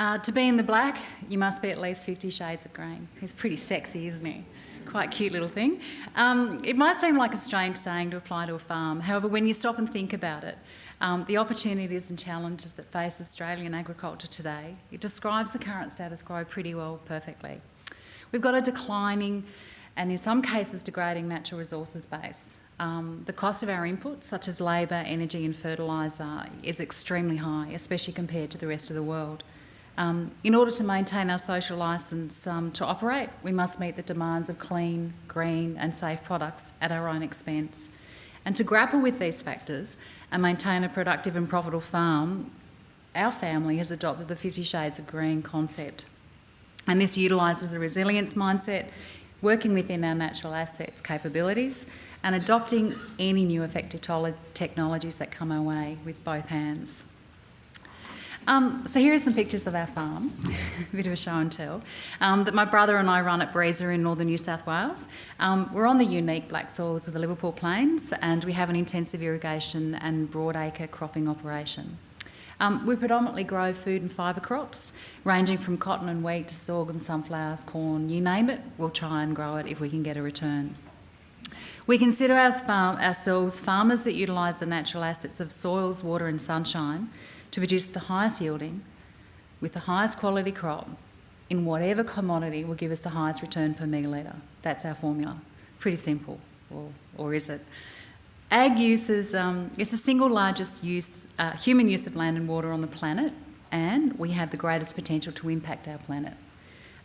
Uh, to be in the black, you must be at least 50 shades of green. He's pretty sexy, isn't he? Quite cute little thing. Um, it might seem like a strange saying to apply to a farm. However, when you stop and think about it, um, the opportunities and challenges that face Australian agriculture today, it describes the current status quo pretty well perfectly. We've got a declining and in some cases degrading natural resources base. Um, the cost of our inputs, such as labour, energy and fertiliser, is extremely high, especially compared to the rest of the world. Um, in order to maintain our social licence um, to operate, we must meet the demands of clean, green and safe products at our own expense. And to grapple with these factors and maintain a productive and profitable farm, our family has adopted the 50 Shades of Green concept. And this utilises a resilience mindset, working within our natural assets capabilities and adopting any new effective technologies that come our way with both hands. Um, so here are some pictures of our farm, a bit of a show and tell, um, that my brother and I run at Breeza in northern New South Wales. Um, we're on the unique black soils of the Liverpool Plains and we have an intensive irrigation and broadacre cropping operation. Um, we predominantly grow food and fibre crops, ranging from cotton and wheat to sorghum, sunflowers, corn, you name it, we'll try and grow it if we can get a return. We consider ourselves farmers that utilise the natural assets of soils, water and sunshine to produce the highest yielding with the highest quality crop in whatever commodity will give us the highest return per megalitre. That's our formula. Pretty simple, or, or is it? Ag use is um, it's the single largest use, uh, human use of land and water on the planet, and we have the greatest potential to impact our planet.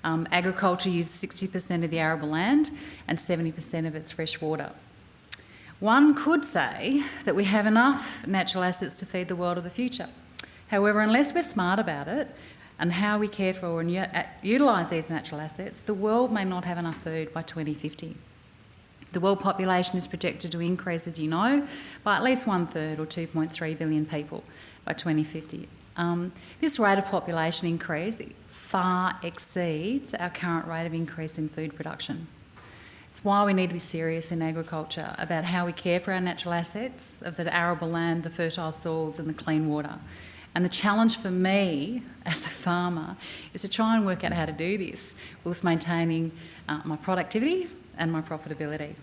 Um, agriculture uses 60% of the arable land and 70% of its fresh water. One could say that we have enough natural assets to feed the world of the future. However, unless we're smart about it and how we care for and utilise these natural assets, the world may not have enough food by 2050. The world population is projected to increase, as you know, by at least one third or 2.3 billion people by 2050. Um, this rate of population increase far exceeds our current rate of increase in food production. It's why we need to be serious in agriculture about how we care for our natural assets of the arable land, the fertile soils and the clean water. And the challenge for me as a farmer is to try and work out how to do this whilst maintaining uh, my productivity and my profitability.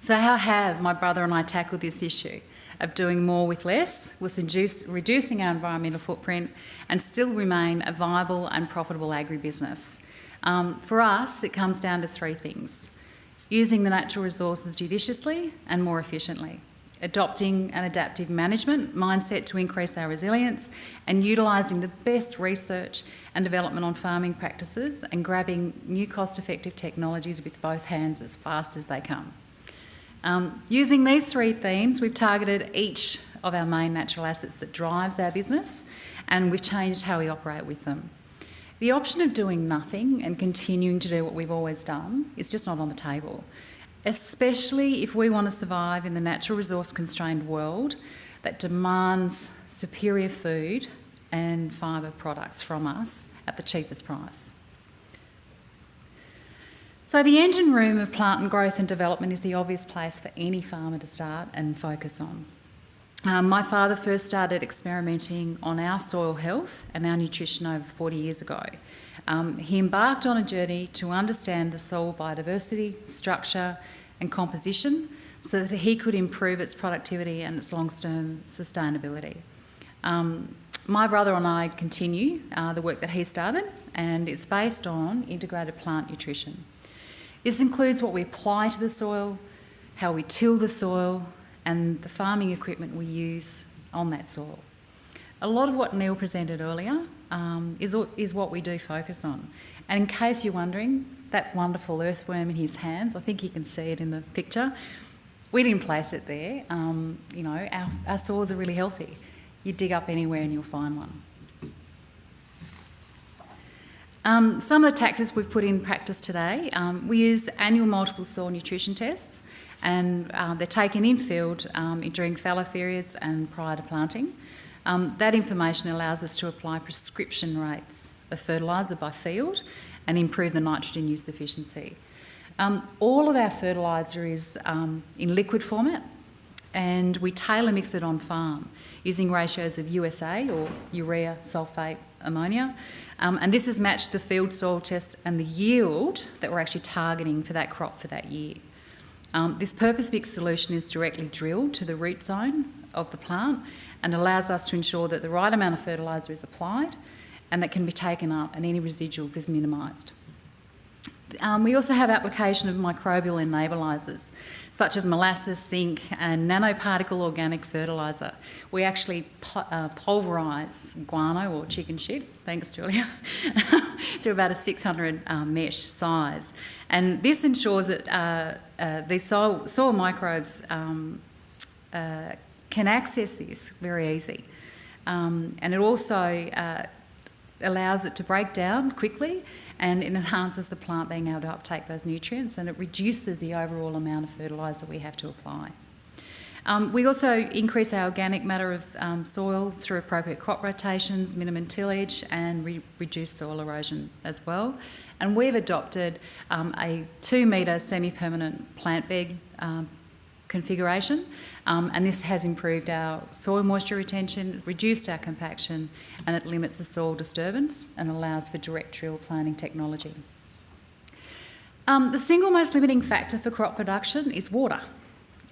So how have my brother and I tackled this issue of doing more with less, induce, reducing our environmental footprint and still remain a viable and profitable agribusiness? Um, for us, it comes down to three things. Using the natural resources judiciously and more efficiently adopting an adaptive management mindset to increase our resilience and utilising the best research and development on farming practices and grabbing new cost-effective technologies with both hands as fast as they come. Um, using these three themes, we've targeted each of our main natural assets that drives our business and we've changed how we operate with them. The option of doing nothing and continuing to do what we've always done is just not on the table especially if we want to survive in the natural resource constrained world that demands superior food and fibre products from us at the cheapest price. So the engine room of plant and growth and development is the obvious place for any farmer to start and focus on. Um, my father first started experimenting on our soil health and our nutrition over 40 years ago. Um, he embarked on a journey to understand the soil biodiversity, structure and composition so that he could improve its productivity and its long-term sustainability. Um, my brother and I continue uh, the work that he started and it's based on integrated plant nutrition. This includes what we apply to the soil, how we till the soil and the farming equipment we use on that soil. A lot of what Neil presented earlier um, is, is what we do focus on. And in case you're wondering, that wonderful earthworm in his hands, I think you can see it in the picture, we didn't place it there. Um, you know, our, our soils are really healthy. You dig up anywhere and you'll find one. Um, some of the tactics we've put in practice today, um, we use annual multiple soil nutrition tests and uh, they're taken in field um, during fallow periods and prior to planting. Um, that information allows us to apply prescription rates of fertiliser by field and improve the nitrogen use efficiency. Um, all of our fertiliser is um, in liquid format and we tailor mix it on farm using ratios of USA or urea sulphate ammonia. Um, and this has matched the field soil test and the yield that we're actually targeting for that crop for that year. Um, this purpose mix solution is directly drilled to the root zone of the plant and allows us to ensure that the right amount of fertiliser is applied and that can be taken up and any residuals is minimised. Um, we also have application of microbial enablisers, such as molasses, zinc, and nanoparticle organic fertiliser. We actually uh, pulverise guano or chicken shit, thanks Julia, to about a 600 um, mesh size. And this ensures that uh, uh, these soil, soil microbes um, uh, can access this very easy. Um, and it also uh, allows it to break down quickly and it enhances the plant being able to uptake those nutrients and it reduces the overall amount of fertiliser we have to apply. Um, we also increase our organic matter of um, soil through appropriate crop rotations, minimum tillage, and re reduce soil erosion as well. And we've adopted um, a two metre semi permanent plant bed um, configuration, um, and this has improved our soil moisture retention, reduced our compaction, and it limits the soil disturbance and allows for direct drill planting technology. Um, the single most limiting factor for crop production is water.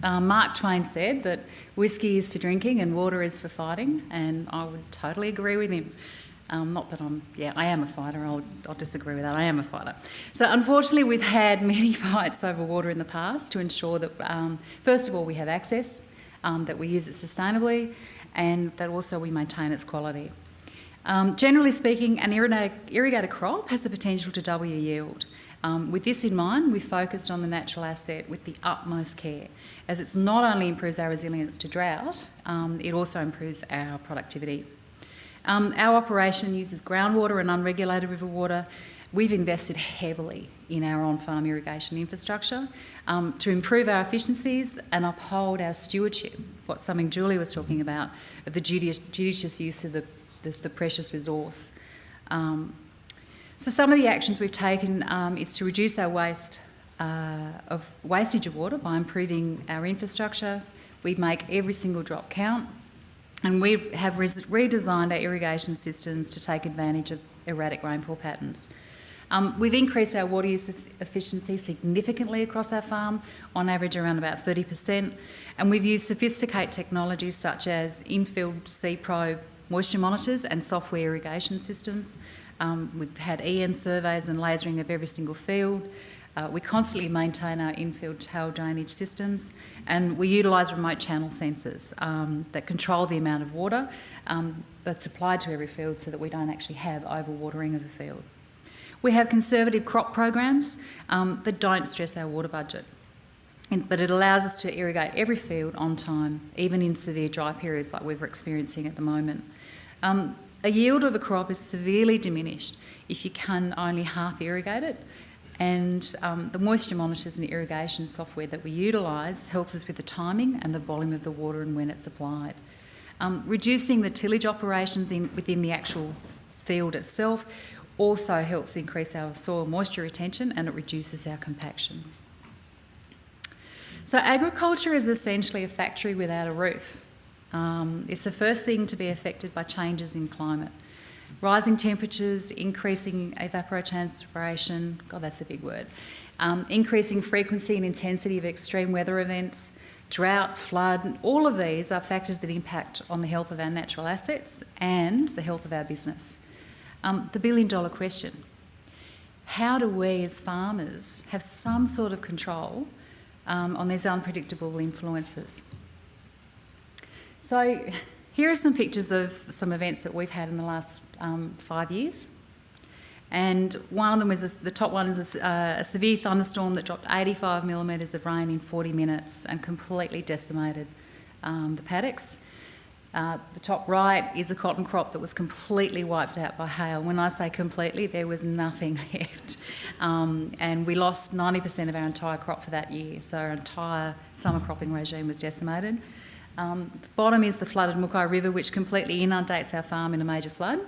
Um, Mark Twain said that whiskey is for drinking and water is for fighting, and I would totally agree with him. Um, not that I'm, yeah, I am a fighter, I'll, I'll, disagree with that, I am a fighter. So unfortunately we've had many fights over water in the past to ensure that, um, first of all, we have access, um, that we use it sustainably, and that also we maintain its quality. Um, generally speaking, an irrigated crop has the potential to double your yield. Um, with this in mind, we focused on the natural asset with the utmost care, as it's not only improves our resilience to drought, um, it also improves our productivity. Um, our operation uses groundwater and unregulated river water. We've invested heavily in our on-farm irrigation infrastructure um, to improve our efficiencies and uphold our stewardship, what something Julie was talking about, of the judicious use of the, the, the precious resource. Um, so some of the actions we've taken um, is to reduce our waste uh, of wastage of water by improving our infrastructure. We make every single drop count and we have redesigned our irrigation systems to take advantage of erratic rainfall patterns. Um, we've increased our water use efficiency significantly across our farm, on average around about 30%, and we've used sophisticated technologies such as in-field C-Probe moisture monitors and software irrigation systems. Um, we've had EM surveys and lasering of every single field. Uh, we constantly maintain our infield tail drainage systems and we utilise remote channel sensors um, that control the amount of water um, that's applied to every field so that we don't actually have overwatering of a field. We have conservative crop programs um, that don't stress our water budget, but it allows us to irrigate every field on time, even in severe dry periods like we're experiencing at the moment. Um, a yield of a crop is severely diminished if you can only half irrigate it and um, the moisture monitors and irrigation software that we utilise helps us with the timing and the volume of the water and when it's applied. Um, reducing the tillage operations in, within the actual field itself also helps increase our soil moisture retention and it reduces our compaction. So agriculture is essentially a factory without a roof. Um, it's the first thing to be affected by changes in climate. Rising temperatures, increasing evapotranspiration, God, that's a big word, um, increasing frequency and intensity of extreme weather events, drought, flood, all of these are factors that impact on the health of our natural assets and the health of our business. Um, the billion dollar question, how do we as farmers have some sort of control um, on these unpredictable influences? So here are some pictures of some events that we've had in the last um, five years. And one of them is the top one is a, uh, a, severe thunderstorm that dropped 85 millimetres of rain in 40 minutes and completely decimated um, the paddocks. Uh, the top right is a cotton crop that was completely wiped out by hail. When I say completely, there was nothing left. Um, and we lost 90% of our entire crop for that year. So our entire summer cropping regime was decimated. Um, the bottom is the flooded Mooki River, which completely inundates our farm in a major flood,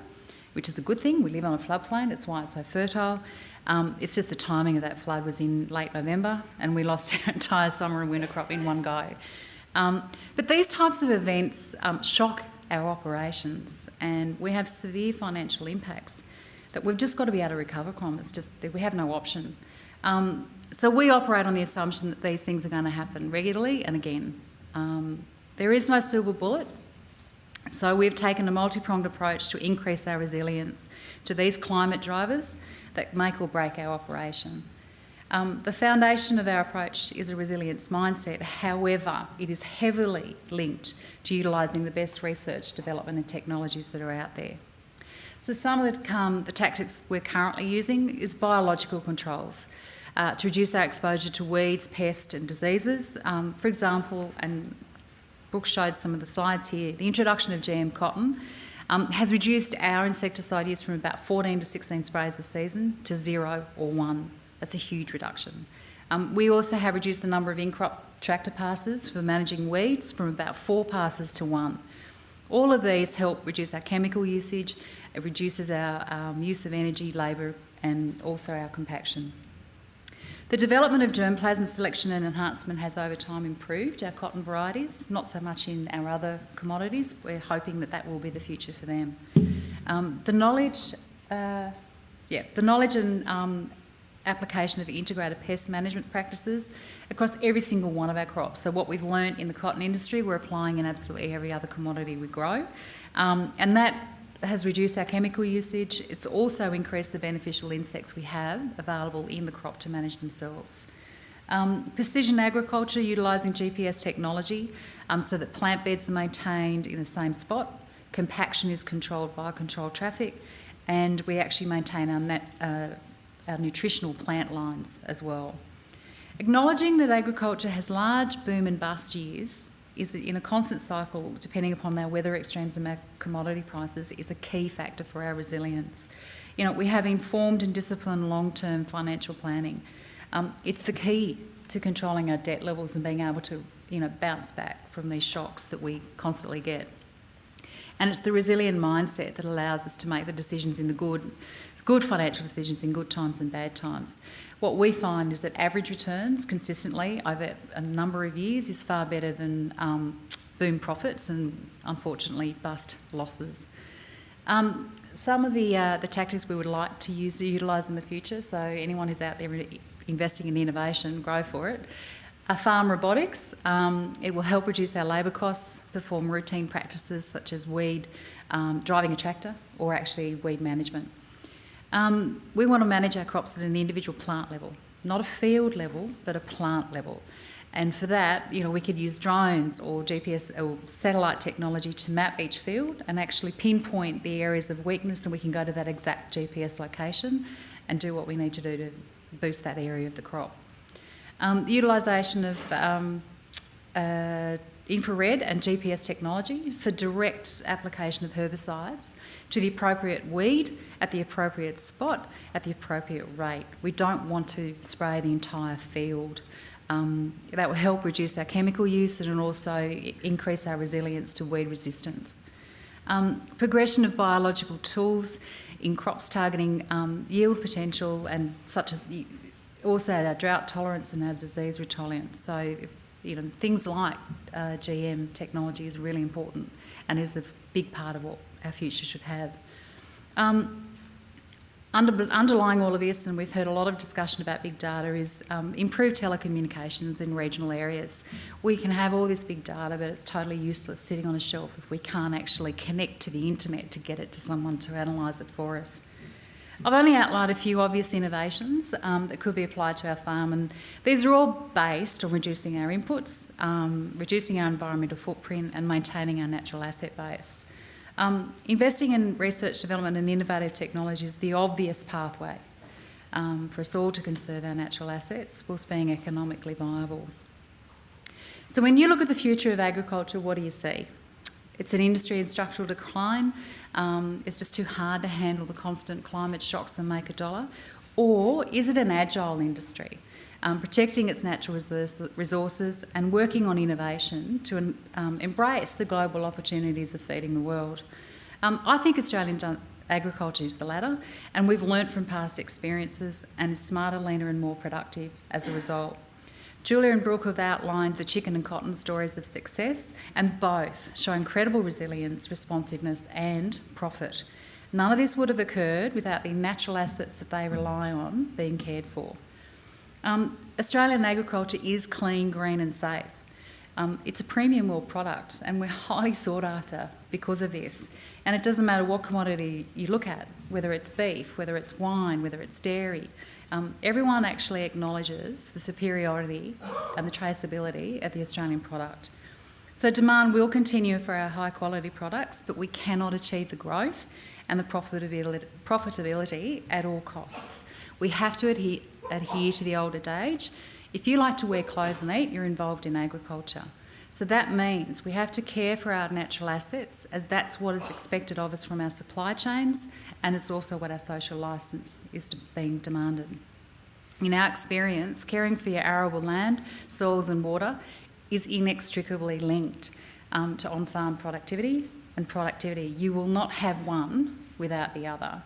which is a good thing. We live on a floodplain, that's why it's so fertile. Um, it's just the timing of that flood was in late November, and we lost our entire summer and winter crop in one go. Um, but these types of events um, shock our operations, and we have severe financial impacts that we've just got to be able to recover from. It's just that we have no option. Um, so we operate on the assumption that these things are going to happen regularly and again. Um, there is no silver bullet. So we've taken a multi-pronged approach to increase our resilience to these climate drivers that make or break our operation. Um, the foundation of our approach is a resilience mindset. However, it is heavily linked to utilising the best research, development and technologies that are out there. So some of the, um, the tactics we're currently using is biological controls uh, to reduce our exposure to weeds, pests and diseases. Um, for example, and Brooke showed some of the slides here, the introduction of GM cotton um, has reduced our insecticide use from about 14 to 16 sprays a season to zero or one that's a huge reduction. Um, we also have reduced the number of in-crop tractor passes for managing weeds from about four passes to one. All of these help reduce our chemical usage, it reduces our um, use of energy, labour and also our compaction. The development of germplasm selection and enhancement has over time improved our cotton varieties, not so much in our other commodities. We're hoping that that will be the future for them. Um, the knowledge, uh, yeah, the knowledge and um, application of integrated pest management practices across every single one of our crops. So what we've learned in the cotton industry, we're applying in absolutely every other commodity we grow. Um, and that has reduced our chemical usage. It's also increased the beneficial insects we have available in the crop to manage themselves. Um, precision agriculture utilising GPS technology um, so that plant beds are maintained in the same spot. Compaction is controlled via controlled traffic and we actually maintain our uh, our nutritional plant lines as well. Acknowledging that agriculture has large boom and bust years is that in a constant cycle, depending upon our weather extremes and our commodity prices, is a key factor for our resilience. You know, we have informed and disciplined long-term financial planning. Um, it's the key to controlling our debt levels and being able to, you know, bounce back from these shocks that we constantly get. And it's the resilient mindset that allows us to make the decisions in the good, good financial decisions in good times and bad times. What we find is that average returns consistently over a number of years is far better than um, boom profits and unfortunately bust losses. Um, some of the, uh, the tactics we would like to use utilise in the future, so anyone who's out there investing in innovation, grow for it, a farm robotics. Um, it will help reduce our labour costs, perform routine practices such as weed, um, driving a tractor, or actually weed management. Um, we want to manage our crops at an individual plant level, not a field level, but a plant level. And for that, you know, we could use drones or GPS or satellite technology to map each field and actually pinpoint the areas of weakness and we can go to that exact GPS location and do what we need to do to boost that area of the crop. Um, the utilisation of um, uh, infrared and GPS technology for direct application of herbicides to the appropriate weed at the appropriate spot at the appropriate rate. We don't want to spray the entire field. Um, that will help reduce our chemical use and also increase our resilience to weed resistance. Um, progression of biological tools in crops targeting um, yield potential and such as also our drought tolerance and our disease resilience. So, you know, things like uh, GM technology is really important and is a big part of what our future should have. Um, under, underlying all of this, and we've heard a lot of discussion about big data, is um, improved telecommunications in regional areas. We can have all this big data, but it's totally useless sitting on a shelf if we can't actually connect to the internet to get it to someone to analyse it for us. I've only outlined a few obvious innovations um, that could be applied to our farm, and these are all based on reducing our inputs, um, reducing our environmental footprint, and maintaining our natural asset base. Um, investing in research, development, and innovative technology is the obvious pathway um, for us all to conserve our natural assets whilst being economically viable. So, when you look at the future of agriculture, what do you see? It's an industry in structural decline. Um, it's just too hard to handle the constant climate shocks and make a dollar. Or is it an agile industry, um, protecting its natural resources and working on innovation to um, embrace the global opportunities of feeding the world? Um, I think Australian agriculture is the latter, and we've learnt from past experiences and is smarter, leaner, and more productive as a result. Julia and Brooke have outlined the chicken and cotton stories of success, and both show incredible resilience, responsiveness, and profit. None of this would have occurred without the natural assets that they rely on being cared for. Um, Australian agriculture is clean, green, and safe. Um, it's a premium world product, and we're highly sought after because of this. And it doesn't matter what commodity you look at, whether it's beef, whether it's wine, whether it's dairy, um, everyone actually acknowledges the superiority and the traceability of the Australian product. So demand will continue for our high quality products, but we cannot achieve the growth and the profitability, profitability at all costs. We have to adhere, adhere to the old adage. If you like to wear clothes and eat, you're involved in agriculture. So that means we have to care for our natural assets as that's what is expected of us from our supply chains and it's also what our social licence is being demanded. In our experience, caring for your arable land, soils and water is inextricably linked um, to on-farm productivity and productivity. You will not have one without the other.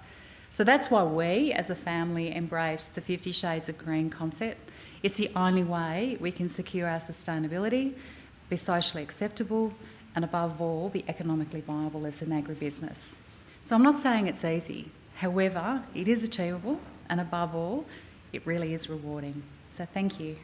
So that's why we, as a family, embrace the 50 Shades of Green concept. It's the only way we can secure our sustainability be socially acceptable, and above all, be economically viable as an agribusiness. So I'm not saying it's easy. However, it is achievable, and above all, it really is rewarding. So thank you.